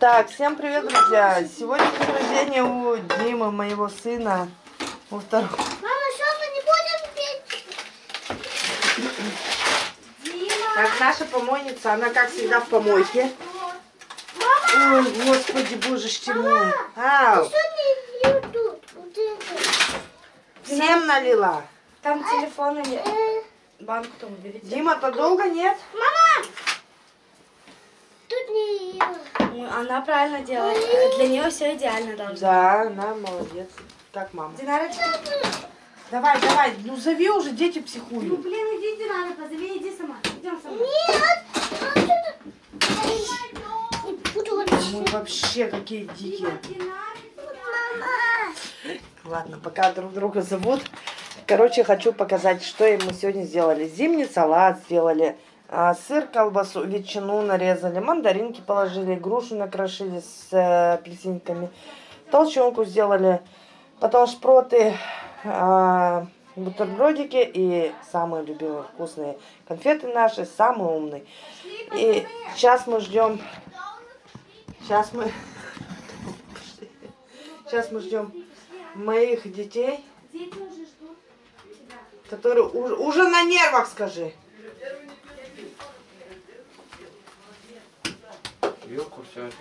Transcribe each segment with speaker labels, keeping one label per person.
Speaker 1: Так, всем привет, друзья! Сегодня день рождения у Димы, моего сына. У второго.
Speaker 2: Мама, что мы не будем петь? Дима!
Speaker 1: Так, наша помойница, она как всегда в помойке. Ой, господи, боже ж мой. Ау, всем налила.
Speaker 3: Там телефон или
Speaker 2: Э,
Speaker 3: банку там уберите.
Speaker 1: Дима-то долго нет?
Speaker 2: Мама! Тут не лью.
Speaker 3: Ну, Она правильно делает. Для нее все идеально должно.
Speaker 1: Да, она молодец. Как мама.
Speaker 3: Динарочка,
Speaker 1: Давай, давай, ну зови уже, дети
Speaker 3: ну
Speaker 1: психуют.
Speaker 3: блин, иди, Динара, позови, иди сама. Идем сама.
Speaker 2: Нет!
Speaker 1: Мы вообще какие дикие. Ладно, пока друг друга зовут. Короче, хочу показать, что мы сегодня сделали. Зимний салат сделали, сыр, колбасу, ветчину нарезали, мандаринки положили, грушу накрошили с э, апельсинками, толченку сделали, потом шпроты, а, бутербродики и самые любимые вкусные конфеты наши, самые умные. И сейчас мы ждем, сейчас мы, сейчас мы ждем моих детей, которые уже, уже на нервах, скажи.
Speaker 4: Вилку все это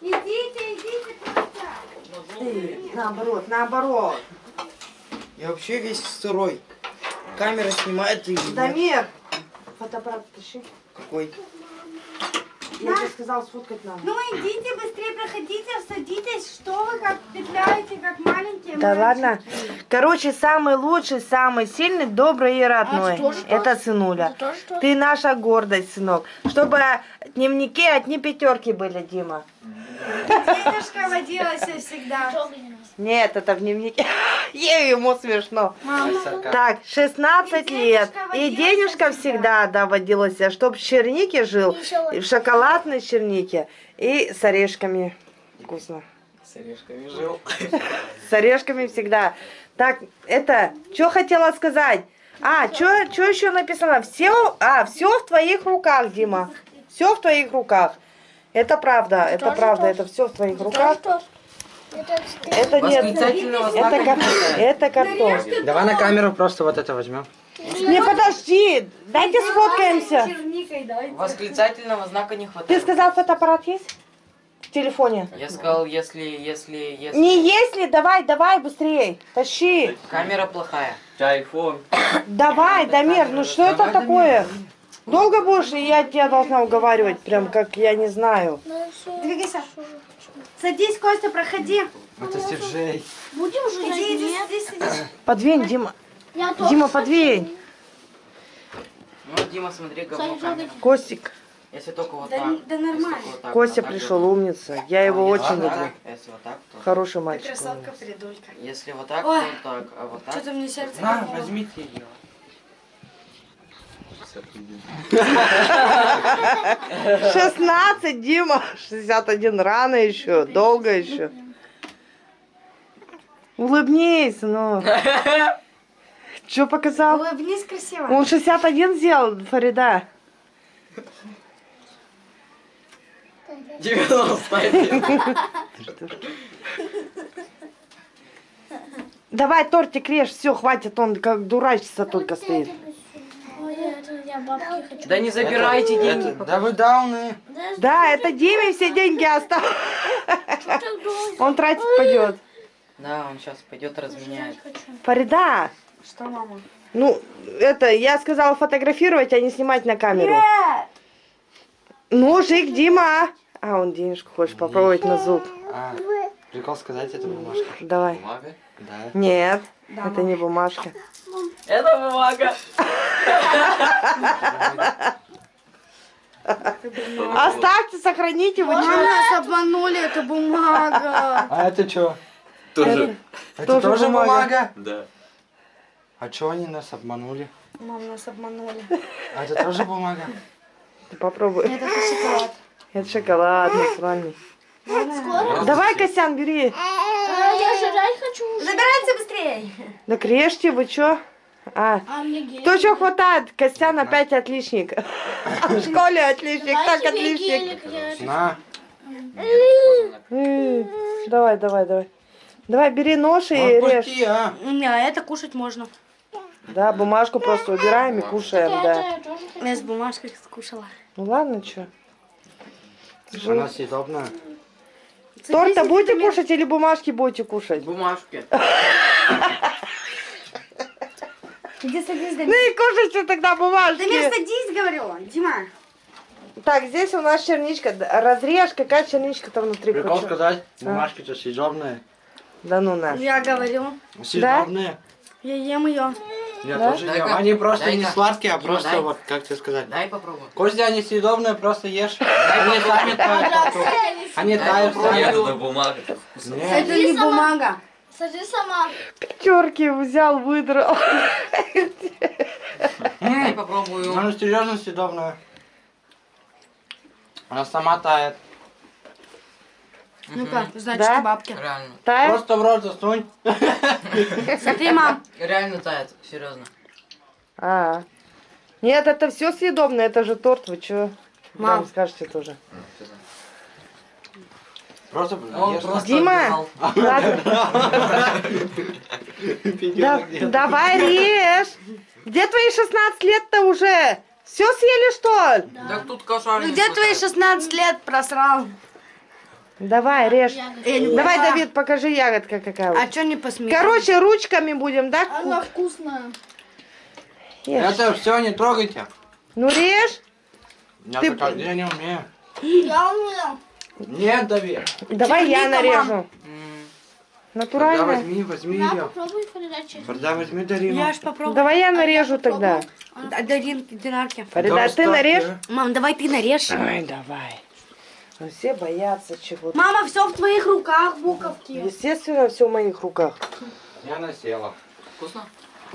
Speaker 3: Идите, идите, просто.
Speaker 1: Ты, наоборот, наоборот.
Speaker 4: Я вообще весь сырой. Камера снимает и...
Speaker 1: Дамир, фотоаппарат тащи.
Speaker 4: Какой?
Speaker 1: Я тебе сказал, сфоткать надо.
Speaker 3: Ну идите, быстрее проходите, садитесь. Что вы как петляете, как маленькие
Speaker 1: Да
Speaker 3: мальчики?
Speaker 1: ладно. Короче, самый лучший, самый сильный, добрый и родной. Это сынуля. Ты наша гордость, сынок. Чтобы дневники одни пятерки были, Дима.
Speaker 3: Дедушка водилась всегда.
Speaker 1: Нет, это в дневнике. Ей, ему смешно.
Speaker 3: Мама.
Speaker 1: Так, 16
Speaker 3: И
Speaker 1: лет.
Speaker 3: денежка
Speaker 1: И денежка
Speaker 3: всегда.
Speaker 1: всегда, да, водилась, чтоб в чернике жил, и в шоколадной чернике, и с орешками. Вкусно.
Speaker 4: С орешками жил.
Speaker 1: С орешками всегда. Так, это, что хотела сказать? А, что еще написано? Все, а, все в твоих руках, Дима. Все в твоих руках. Это правда, это правда, это все в твоих руках.
Speaker 2: Это
Speaker 1: Это нет,
Speaker 4: Восклицательного знака
Speaker 1: это, кар- это картон.
Speaker 4: Давай на камеру просто вот это возьмем.
Speaker 1: Не, подожди, дайте сфоткаемся.
Speaker 5: Восклицательного знака не
Speaker 1: Ты
Speaker 5: хватает.
Speaker 1: сказал, фотоаппарат есть? В телефоне.
Speaker 5: Я сказал, если, если, если...
Speaker 1: Не если, давай, давай, быстрее, тащи.
Speaker 5: Камера плохая.
Speaker 4: Айфон.
Speaker 1: Давай, Дамир, ну что это такое? Долго будешь, и я тебя должна уговаривать, прям как я не знаю.
Speaker 3: Двигайся. Садись, Костя, проходи.
Speaker 4: Это Сержей.
Speaker 2: Будем же
Speaker 3: Иди, иди, иди, садись.
Speaker 1: Подвинь, Дима.
Speaker 2: Я тоже
Speaker 1: Дима, подвинь.
Speaker 5: Ну, Дима, смотри, говно камера.
Speaker 1: Костик.
Speaker 5: Если только вот
Speaker 3: Да-
Speaker 5: так.
Speaker 3: да нормально.
Speaker 5: вот так,
Speaker 1: Костя
Speaker 5: вот так
Speaker 1: пришел,
Speaker 5: вот.
Speaker 1: умница. Я его
Speaker 5: А,
Speaker 1: очень люблю.
Speaker 5: так, Если вот так, то...
Speaker 1: Хороший
Speaker 3: Ты
Speaker 1: мальчик.
Speaker 3: красотка, придурка.
Speaker 5: Если вот так,
Speaker 3: Ой.
Speaker 5: то так, а вот так...
Speaker 3: Что-то мне сердце
Speaker 4: На, возьмите ее.
Speaker 1: 16, Дима. 61 рано еще, долго еще. Улыбнись, ну. Что показал?
Speaker 3: Улыбнись красиво.
Speaker 1: Он 61 сделал, Фарида.
Speaker 5: 91.
Speaker 1: Давай тортик режь, все, хватит, он как дурачится только стоит.
Speaker 2: Это я бабки хочу.
Speaker 5: Да не забирайте деньги.
Speaker 4: Это, да вы дауны.
Speaker 1: Да, это Диме все деньги
Speaker 2: долго.
Speaker 1: Он тратить пойдет.
Speaker 5: Да, он сейчас пойдет разменяет.
Speaker 1: Фарида,
Speaker 3: Что, мама?
Speaker 1: ну, это, я сказала фотографировать, а не снимать на камеру. Ножик, Дима. А, он денежку хочешь попробовать на зуб.
Speaker 4: А, прикол сказать, это бумажка.
Speaker 1: Давай.
Speaker 5: Бумага?
Speaker 4: Да.
Speaker 1: Нет, это не бумажка.
Speaker 5: Это бумага.
Speaker 1: Оставьте, сохраните, вы
Speaker 3: нас обманули, это бумага.
Speaker 4: А это что?
Speaker 1: Тоже.
Speaker 4: Это
Speaker 1: Тоже
Speaker 4: тоже,
Speaker 1: бумага.
Speaker 4: бумага?
Speaker 6: Да.
Speaker 4: А что они нас обманули?
Speaker 3: Мам, нас обманули.
Speaker 4: А это тоже бумага?
Speaker 1: Ты попробуй.
Speaker 3: Это шоколад.
Speaker 1: Это шоколад натуральный. Давай, Косян, бери.
Speaker 2: А, я жрать хочу уже.
Speaker 3: Забирайте быстрее.
Speaker 1: Так режьте, вы чё? А,
Speaker 2: А
Speaker 1: кто что хватает? Костян опять отличник. В школе отличник, так отличник.
Speaker 4: На.
Speaker 1: Давай, давай, давай. Давай, бери нож и режь.
Speaker 4: А.
Speaker 3: Не, а это кушать можно.
Speaker 1: Да, бумажку просто убираем и кушаем,
Speaker 2: Я
Speaker 1: да.
Speaker 3: Я с бумажкой скушала.
Speaker 1: Ну ладно, что.
Speaker 4: Она съедобная.
Speaker 1: Торта будете кушать или бумажки будете кушать?
Speaker 5: Бумажки.
Speaker 3: Иди садись,
Speaker 1: Ну
Speaker 3: Дамир.
Speaker 1: и кушайте тогда
Speaker 3: Дамир,
Speaker 1: бумажки.
Speaker 3: садись, говорю. Дима.
Speaker 1: Так, здесь у нас черничка. Разрежь, какая черничка там внутри.
Speaker 4: Прикол
Speaker 1: хочу.
Speaker 4: сказать, бумажки-то съедобные.
Speaker 1: Да ну на.
Speaker 3: Я говорю.
Speaker 4: Съедобные.
Speaker 3: Я ем ее.
Speaker 4: Я
Speaker 1: Да?
Speaker 4: тоже ем. Они просто не сладкие, а
Speaker 5: Дима,
Speaker 4: просто
Speaker 5: дай.
Speaker 4: вот, как тебе сказать.
Speaker 5: Дай попробуй.
Speaker 4: Костя, они съедобные, просто ешь. Они сами тают. Они тают
Speaker 6: это бумага.
Speaker 3: Это не бумага.
Speaker 2: Сажи сама.
Speaker 1: Пятерки взял, выдрал.
Speaker 5: Дай попробую.
Speaker 4: Она серьезно съедобная. Она сама тает.
Speaker 3: Ну-ка, значит,
Speaker 1: Да?
Speaker 3: бабки.
Speaker 5: Реально.
Speaker 1: Тает?
Speaker 4: Просто в рот засунь.
Speaker 3: Смотри, мам.
Speaker 5: Реально тает. Серьезно.
Speaker 1: А. Нет, это все съедобное, это же торт, вы чё?
Speaker 3: Мам.
Speaker 1: Мам, скажете тоже.
Speaker 4: Просто
Speaker 5: Он просто
Speaker 1: Дима, ладно. Да- давай режь. Где твои 16 лет-то уже? Все съели, что ли?
Speaker 5: Так тут
Speaker 3: Ну где твои
Speaker 5: хватает.
Speaker 3: 16 лет просрал?
Speaker 1: Давай, режь.
Speaker 3: Я не
Speaker 1: Давай. Давид, покажи ягодка какая.
Speaker 3: А чё не посмеешь?
Speaker 1: Короче, ручками будем, да?
Speaker 2: Она вкусная.
Speaker 1: Ешь.
Speaker 4: Это все не трогайте.
Speaker 1: Ну режь.
Speaker 4: Я
Speaker 1: Ты-
Speaker 4: так я не умею.
Speaker 2: Я умею.
Speaker 4: Нет, Давид.
Speaker 1: Давай я нарежу.
Speaker 5: М,
Speaker 4: Тогда
Speaker 1: Натурально.
Speaker 4: возьми, возьми
Speaker 2: На,
Speaker 4: ее.
Speaker 2: попробуй.
Speaker 4: Тогда возьми Дарину.
Speaker 3: Я ж попробую.
Speaker 1: Давай я нарежу тогда.
Speaker 3: А, Даринки, динарки.
Speaker 1: Фарида,
Speaker 4: Да,
Speaker 1: ты нарежь?
Speaker 4: да.
Speaker 3: Мам, давай ты нарежь.
Speaker 1: Давай, давай. Ну, все боятся чего-то.
Speaker 3: Мама, все в твоих руках, буковки.
Speaker 1: Естественно, все в моих руках.
Speaker 4: Я насела.
Speaker 5: Вкусно?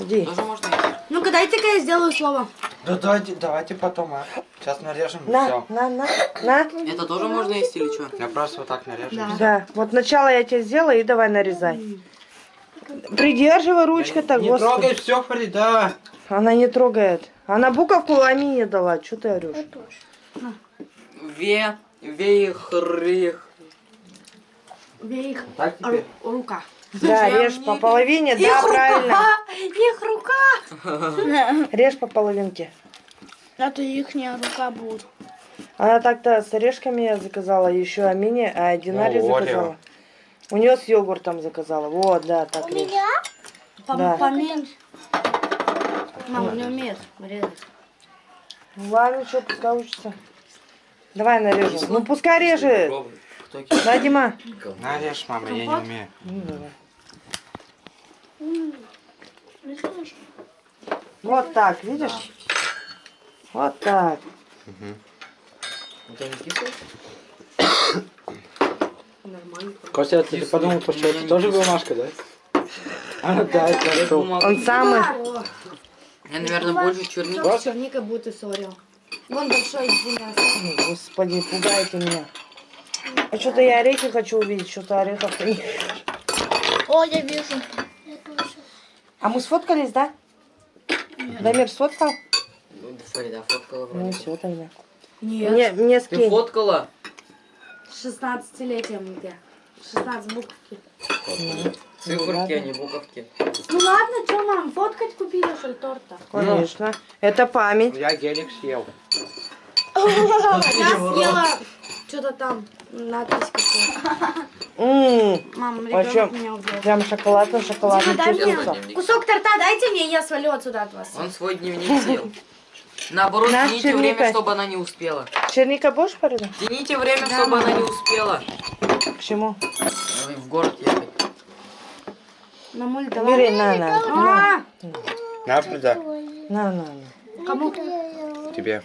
Speaker 1: Иди.
Speaker 5: Тоже можно есть?
Speaker 3: Ну-ка, дайте-ка я сделаю слово.
Speaker 4: Да давайте, давайте потом, а. Сейчас нарежем
Speaker 1: На,
Speaker 4: все.
Speaker 1: на, на, на.
Speaker 5: Это тоже можно есть или что?
Speaker 4: Я просто вот так нарежу.
Speaker 3: Да.
Speaker 1: Да, вот сначала я тебе сделаю и давай нарезай. Придерживай ручкой так,
Speaker 4: Не
Speaker 1: господи.
Speaker 4: трогай все, Фарида.
Speaker 1: Она не трогает. Она буковку Амине дала. Что ты орешь?
Speaker 5: Ве, вейхрих.
Speaker 3: Их
Speaker 4: Так теперь.
Speaker 3: рука.
Speaker 1: Да, режь по половине, да,
Speaker 3: Их
Speaker 1: правильно.
Speaker 3: Их рука!
Speaker 1: Режь по половинке.
Speaker 2: Это ихняя рука будет.
Speaker 1: Она так-то с орешками я заказала, еще Амине, а Динаре
Speaker 4: Ну, Орео.
Speaker 1: заказала. У нее с йогуртом заказала. Вот, да, так
Speaker 2: У
Speaker 1: режь.
Speaker 2: меня?
Speaker 1: Да.
Speaker 3: Поменьше. Мама не умеет резать.
Speaker 1: Ну ладно, что, пускай учится. Давай нарежу. Ну пускай режет. Да, Дима.
Speaker 4: Нарежь, мама, я не умею.
Speaker 1: Ну, давай. Вот так, видишь? Вот так.
Speaker 5: Кислый?
Speaker 4: Костя, ты подумал, что это тоже бумажка, да? А, да, это.
Speaker 1: Он самый.
Speaker 5: Я, наверное, больше черники.
Speaker 3: С черникой будет и сорил. Вон большой извиняюсь.
Speaker 1: Господи, пугаете меня. А что-то я орехи хочу увидеть, что-то орехов нет.
Speaker 2: О, я вижу. Я.
Speaker 1: А мы сфоткались, да? Дамир сфоткал?
Speaker 5: Ну, Фарида фоткала
Speaker 1: Ну
Speaker 5: вроде.
Speaker 1: все тогда.
Speaker 3: Нет.
Speaker 1: Мне, мне
Speaker 5: Ты
Speaker 1: скинь.
Speaker 5: фоткала?
Speaker 3: 16-летием где? 16 буковки.
Speaker 5: Циферки, а не буковки.
Speaker 3: Ну ладно, что, мам, фоткать купили, что ли, торта?
Speaker 1: Конечно. Это память.
Speaker 4: Я гелик съел.
Speaker 3: Я съела что-то там, надпись какая-то.
Speaker 1: М,
Speaker 3: Мам,
Speaker 1: Вообще,
Speaker 3: ребенок меня убьет.
Speaker 1: Прям шоколадно, шоколадно
Speaker 3: Дима, дай мне
Speaker 1: чувствуется.
Speaker 3: кусок торта, дайте мне, я свалю отсюда от вас.
Speaker 5: Он свой дневник съел. Наоборот,
Speaker 1: Наш
Speaker 5: тяните
Speaker 1: черника.
Speaker 5: время, чтобы она не успела.
Speaker 1: Черника будешь, Фарида?
Speaker 5: Тяните время, чтобы она не успела.
Speaker 1: К чему?
Speaker 5: В город ехать.
Speaker 3: Мамуль, давай.
Speaker 1: Бери, на, на, на,
Speaker 3: А,
Speaker 4: На, Фарида.
Speaker 1: на, на, на.
Speaker 3: кому?
Speaker 4: Тебе.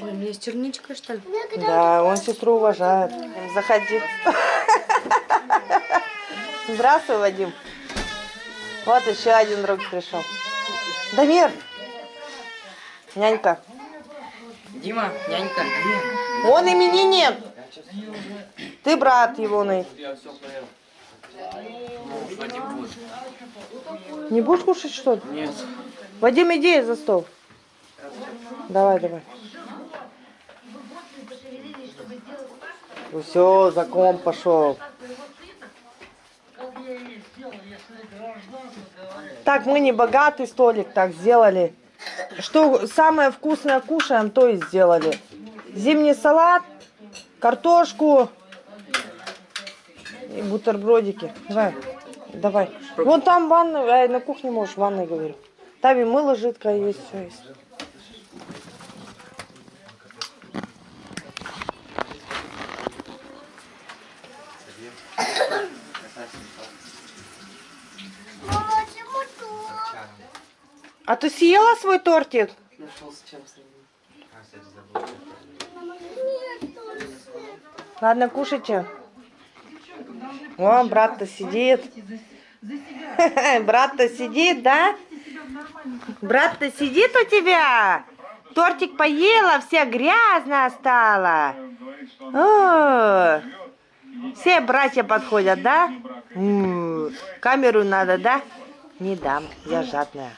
Speaker 3: Ой, мне с черничкой, что ли?
Speaker 1: Да, он сестру уважает. Заходи. Здравствуй, Вадим. Вот еще один друг пришел. Дамир. Нянька.
Speaker 5: Дима, нянька.
Speaker 1: Он именинник. Ты брат его, Ней. Не будешь кушать, что ли?
Speaker 5: Нет.
Speaker 1: Вадим, иди за стол. Давай, давай. Все, закон пошел. Так, мы не богатый столик так сделали. Что самое вкусное кушаем, то и сделали. Зимний салат, картошку и бутербродики. Давай, давай. Вон там ванна, ай, на кухне можешь, в ванной говорю. Там и мыло жидкое есть, все есть. А ты съела свой тортик? Ладно, кушайте. О, брат-то сидит. Брат-то сидит, да? Брат-то сидит у тебя? Тортик поела, вся грязная стала. О, все братья подходят, да? Камеру надо, да? Не дам, я жадная.